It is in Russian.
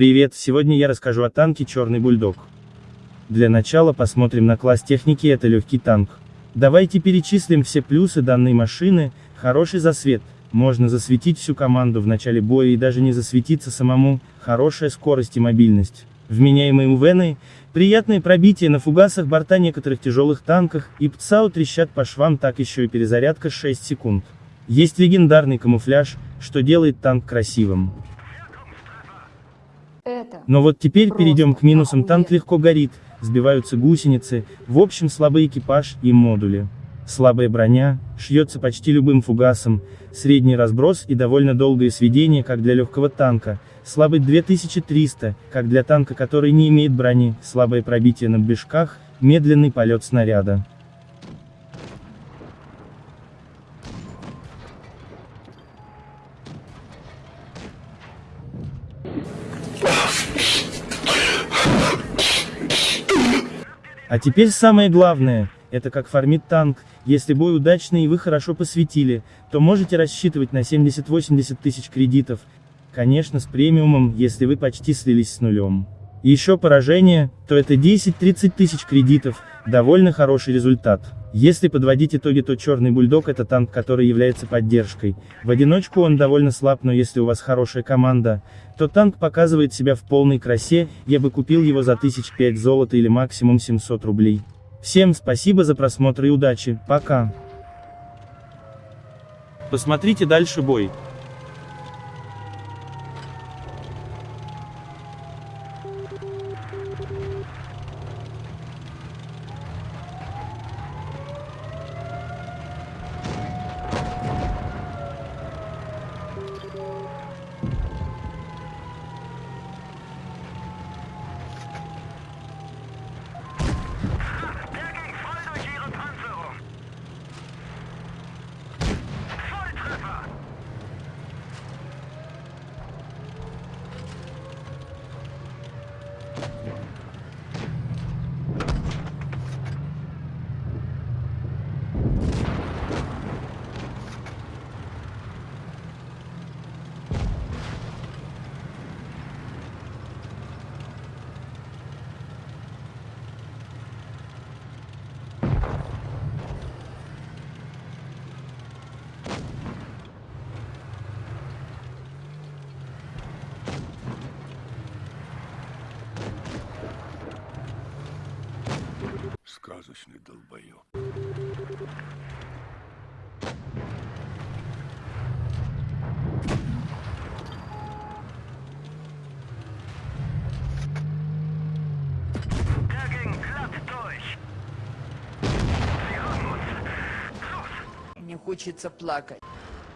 Привет, сегодня я расскажу о танке Черный Бульдог. Для начала посмотрим на класс техники это легкий танк. Давайте перечислим все плюсы данной машины, хороший засвет, можно засветить всю команду в начале боя и даже не засветиться самому, хорошая скорость и мобильность. Вменяемые УВНы, приятное пробитие на фугасах борта некоторых тяжелых танках, и ПЦАУ трещат по швам так еще и перезарядка 6 секунд. Есть легендарный камуфляж, что делает танк красивым. Но вот теперь перейдем к минусам. Танк легко горит, сбиваются гусеницы, в общем слабый экипаж и модули. Слабая броня, шьется почти любым фугасом, средний разброс и довольно долгое сведение как для легкого танка, слабый 2300, как для танка который не имеет брони, слабое пробитие на движках, медленный полет снаряда. А теперь самое главное, это как фармит танк, если бой удачный и вы хорошо посветили, то можете рассчитывать на 70-80 тысяч кредитов, конечно с премиумом, если вы почти слились с нулем. Еще поражение, то это 10-30 тысяч кредитов, довольно хороший результат. Если подводить итоги, то Черный Бульдог это танк, который является поддержкой. В одиночку он довольно слаб, но если у вас хорошая команда, то танк показывает себя в полной красе, я бы купил его за 1005 золота или максимум 700 рублей. Всем спасибо за просмотр и удачи, пока. Посмотрите дальше бой. Yeah. Долбоёб. Мне хочется плакать.